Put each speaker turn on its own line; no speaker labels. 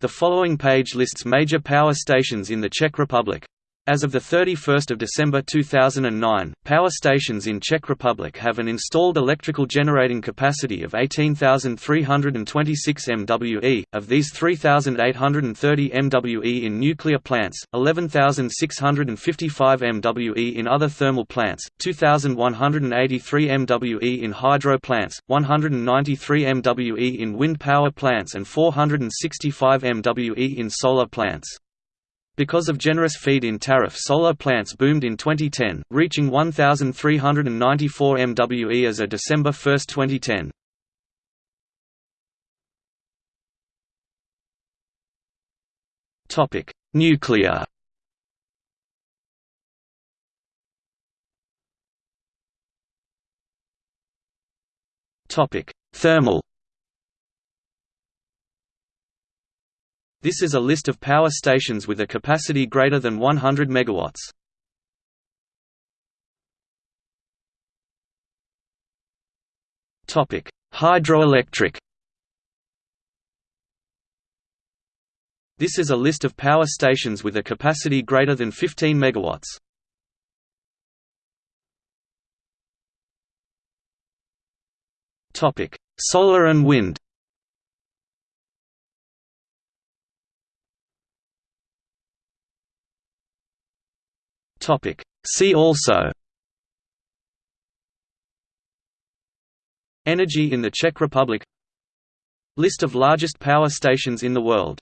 The following page lists major power stations in the Czech Republic. As of 31 December 2009, power stations in Czech Republic have an installed electrical generating capacity of 18,326 MWE, of these 3,830 MWE in nuclear plants, 11,655 MWE in other thermal plants, 2,183 MWE in hydro plants, 193 MWE in wind power plants and 465 MWE in solar plants. Because of generous feed-in tariff solar plants boomed in 2010, reaching 1,394 MWE as of December 1, 2010. Topic: Nuclear Topic: Thermal This is a list of power stations with a capacity greater than 100 MW. Topic: Hydroelectric. This is a list of power stations with a capacity greater than 15 MW. Topic: Solar and wind. Topic. See also Energy in the Czech Republic List of largest power stations in the world